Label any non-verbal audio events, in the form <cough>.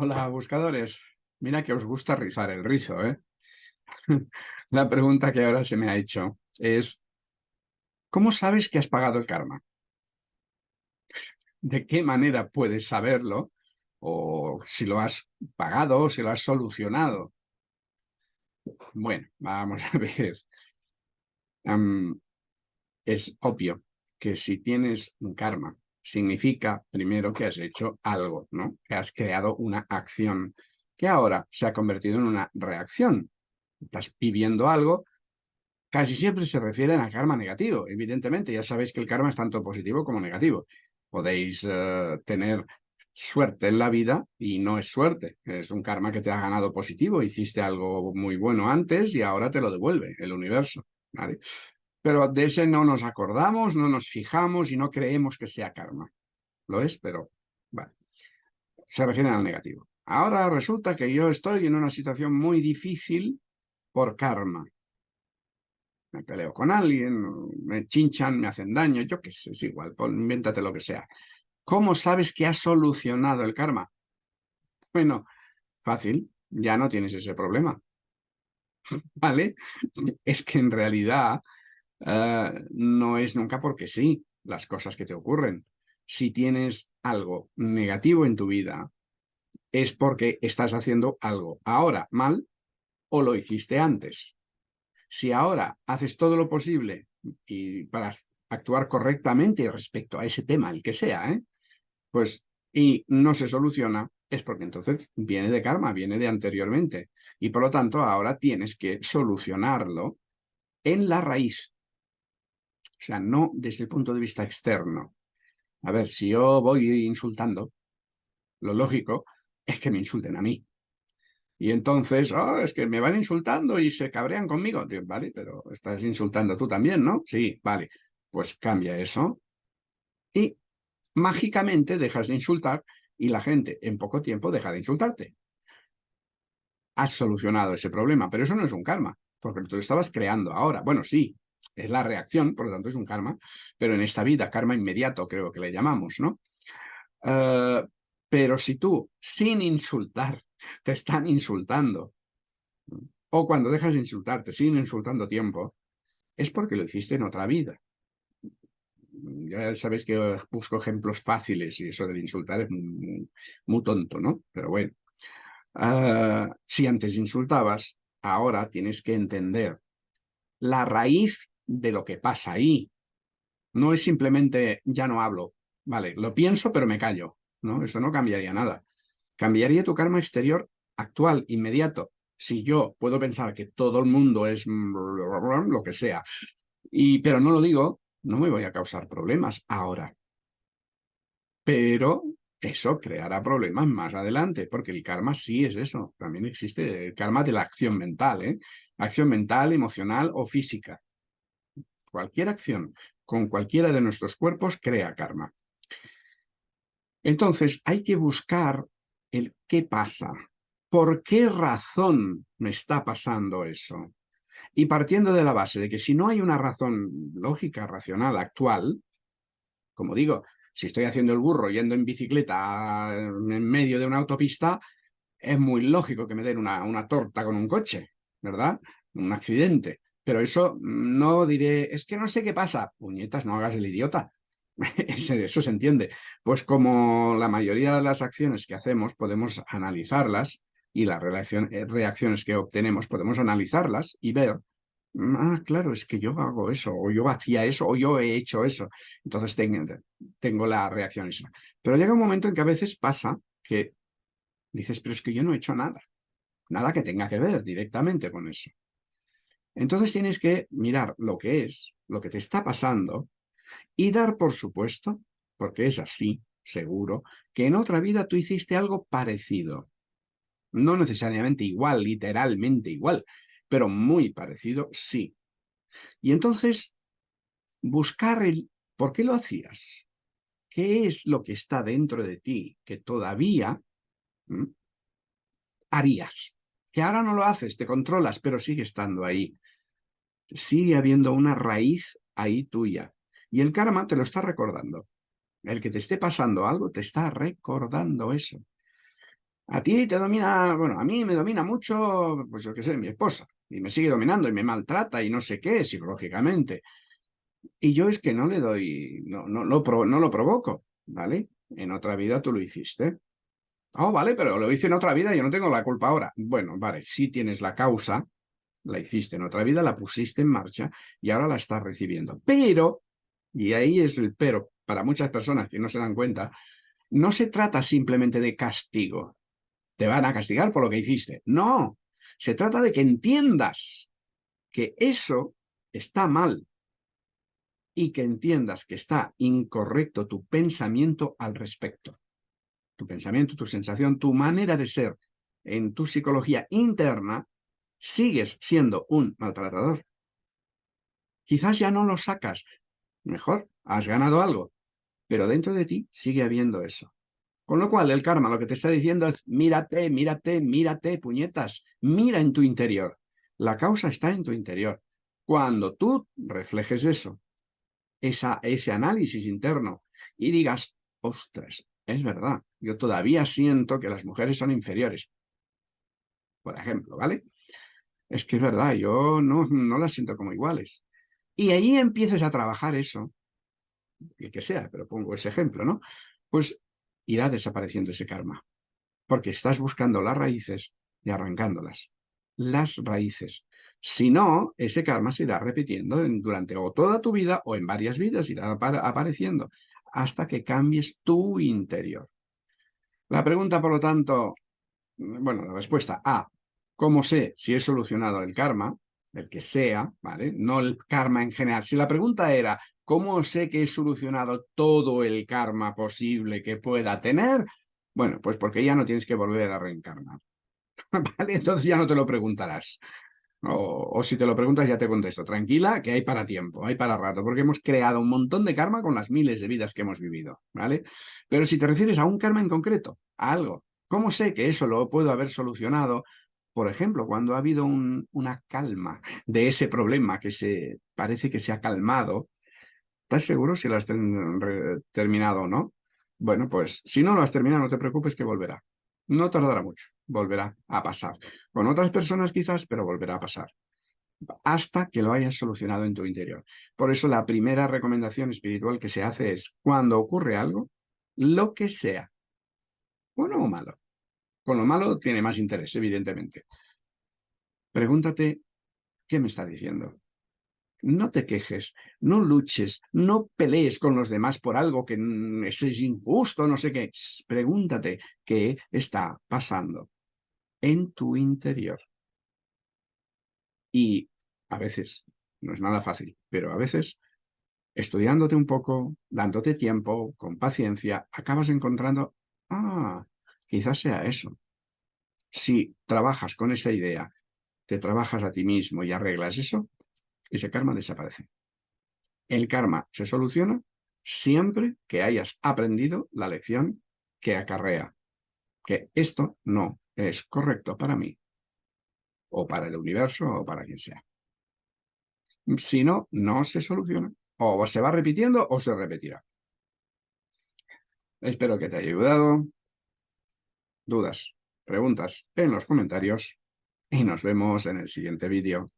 Hola, buscadores. Mira que os gusta rizar el rizo, ¿eh? <laughs> La pregunta que ahora se me ha hecho es, ¿cómo sabes que has pagado el karma? ¿De qué manera puedes saberlo? O si lo has pagado o si lo has solucionado. Bueno, vamos a <laughs> ver. es obvio que si tienes un karma significa primero que has hecho algo, ¿no? Que has creado una acción que ahora se ha convertido en una reacción. Estás viviendo algo, casi siempre se refieren a karma negativo. Evidentemente, ya sabéis que el karma es tanto positivo como negativo. Podéis eh, tener suerte en la vida y no es suerte. Es un karma que te ha ganado positivo. Hiciste algo muy bueno antes y ahora te lo devuelve el universo. ¿vale? Pero de ese no nos acordamos, no nos fijamos y no creemos que sea karma. Lo es, pero vale. Se refiere al negativo. Ahora resulta que yo estoy en una situación muy difícil por karma. Me peleo con alguien, me chinchan, me hacen daño, yo qué sé, es igual, invéntate lo que sea. ¿Cómo sabes que has solucionado el karma? Bueno, fácil, ya no tienes ese problema. <laughs> ¿Vale? Es que en realidad eh, no es nunca porque sí las cosas que te ocurren. Si tienes algo negativo en tu vida, es porque estás haciendo algo ahora mal o lo hiciste antes. Si ahora haces todo lo posible y para actuar correctamente respecto a ese tema, el que sea, ¿eh? pues y no se soluciona, es porque entonces viene de karma, viene de anteriormente. Y por lo tanto ahora tienes que solucionarlo en la raíz, o sea, no desde el punto de vista externo. A ver, si yo voy insultando, lo lógico es que me insulten a mí. Y entonces, oh, es que me van insultando y se cabrean conmigo. vale, pero estás insultando tú también, ¿no? Sí, vale. Pues cambia eso y mágicamente dejas de insultar y la gente en poco tiempo deja de insultarte. Has solucionado ese problema, pero eso no es un karma, porque tú lo estabas creando ahora. Bueno, sí, es la reacción, por lo tanto es un karma, pero en esta vida, karma inmediato creo que le llamamos, ¿no? Eh, pero si tú, sin insultar, te están insultando, o cuando dejas de insultarte, sin insultando tiempo, es porque lo hiciste en otra vida. Ya sabéis que busco ejemplos fáciles y eso del insultar es muy, tonto, ¿no? Pero bueno, eh, si antes insultabas, ahora tienes que entender la raíz de lo que pasa ahí. No es simplemente ya no hablo, vale, lo pienso pero me callo, ¿no? Eso no cambiaría nada. Cambiaría tu karma exterior actual, inmediato. Si yo puedo pensar que todo el mundo es <laughs> lo que sea, y, pero no lo digo, no me voy a causar problemas ahora. Pero eso creará problemas más adelante, porque el karma sí es eso. También existe el karma de la acción mental, ¿eh? Acción mental, emocional o física. Cualquier acción con cualquiera de nuestros cuerpos crea karma. Entonces hay que buscar el qué pasa. ¿Por qué razón me está pasando eso? Y partiendo de la base de que si no hay una razón lógica, racional, actual, como digo, si estoy haciendo el burro yendo en bicicleta en medio de una autopista, es muy lógico que me den una, una torta con un coche, ¿verdad? Un accidente. Pero eso no diré, es que no sé qué pasa. Puñetas, no hagas el idiota. <laughs> eso se entiende. Pues como la mayoría de las acciones que hacemos podemos analizarlas y las eh, reacciones que obtenemos podemos analizarlas y ver ah, claro, es que yo hago eso, o yo hacía eso, o yo he hecho eso. Entonces tengo, la reacción. Pero llega un momento en que a veces pasa que dices, pero es que yo no he hecho nada. Nada que tenga que ver directamente con eso. Entonces tienes que mirar lo que es, lo que te está pasando, y dar por supuesto, porque es así, seguro, que en otra vida tú hiciste algo parecido. No necesariamente igual, literalmente igual, pero muy parecido, sí. Y entonces, buscar el por qué lo hacías. ¿Qué es lo que está dentro de ti que todavía harías? Que ahora no lo haces, te controlas, pero sigue estando ahí. Sigue habiendo una raíz ahí tuya. Y el karma te lo está recordando. El que te esté pasando algo te está recordando eso. A ti te domina, bueno, a mí me domina mucho, pues yo qué sé, mi esposa, y me sigue dominando y me maltrata y no sé qué, psicológicamente. Y yo es que no le doy, no, no, no, no lo provoco, ¿vale? En otra vida tú lo hiciste. Oh, vale, pero lo hice en otra vida yo no tengo la culpa ahora. Bueno, vale, sí tienes la causa, la hiciste en otra vida, la pusiste en marcha y ahora la estás recibiendo. Pero, y ahí es el pero, para muchas personas que no se dan cuenta, no se trata simplemente de castigo. Te van a castigar por lo que hiciste. No, se trata de que entiendas que eso está mal y que entiendas que está incorrecto tu pensamiento al respecto. Tu pensamiento, tu sensación, tu manera de ser en tu psicología interna, sigues siendo un maltratador. Quizás ya no lo sacas. Mejor, has ganado algo. Pero dentro de ti sigue habiendo eso. Con lo cual, el karma lo que te está diciendo es, mírate, mírate, mírate, puñetas, mira en tu interior. La causa está en tu interior. Cuando tú reflejes eso, esa, ese análisis interno, y digas, ostras, es verdad, yo todavía siento que las mujeres son inferiores. Por ejemplo, ¿vale? Es que es verdad, yo no, no las siento como iguales. Y ahí empieces a trabajar eso, el que sea, pero pongo ese ejemplo, ¿no? Pues irá desapareciendo ese karma. Porque estás buscando las raíces y arrancándolas. Las raíces. Si no, ese karma se irá repitiendo durante o toda tu vida o en varias vidas irá apareciendo hasta que cambies tu interior. La pregunta, por lo tanto, bueno, la respuesta A, ¿cómo sé si he solucionado el karma? El que sea, ¿vale? No el karma en general. Si la pregunta era, ¿Cómo sé que he solucionado todo el karma posible que pueda tener? Bueno, pues porque ya no tienes que volver a reencarnar. <laughs> ¿Vale? Entonces ya no te lo preguntarás. O, si te lo preguntas ya te contesto. Tranquila, que hay para tiempo, hay para rato, porque hemos creado un montón de karma con las miles de vidas que hemos vivido, ¿vale? Pero si te refieres a un karma en concreto, a algo, ¿cómo sé que eso lo puedo haber solucionado? Por ejemplo, cuando ha habido una calma de ese problema que se parece que se ha calmado, ¿Estás seguro si lo has terminado o no? Bueno, pues si no lo has terminado, no te preocupes que volverá. No tardará mucho, volverá a pasar. Con otras personas quizás, pero volverá a pasar. Hasta que lo hayas solucionado en tu interior. Por eso la primera recomendación espiritual que se hace es, cuando ocurre algo, lo que sea, bueno o malo. Con lo malo tiene más interés, evidentemente. Pregúntate, ¿qué me está diciendo? No te quejes, no luches, no pelees con los demás por algo que es injusto, no sé qué. Pregúntate qué está pasando en tu interior. Y a veces, no es nada fácil, pero a veces, estudiándote un poco, dándote tiempo, con paciencia, acabas encontrando, ah, quizás sea eso. Si trabajas con esa idea, te trabajas a ti mismo y arreglas eso, ese karma desaparece. El karma se soluciona siempre que hayas aprendido la lección que acarrea, que esto no es correcto para mí, o para el universo, o para quien sea. Si no, no se soluciona. O se va repitiendo o se repetirá. Espero que te haya ayudado. Dudas, preguntas en los comentarios y nos vemos en el siguiente vídeo.